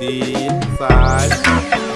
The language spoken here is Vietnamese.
ตีนซ้าย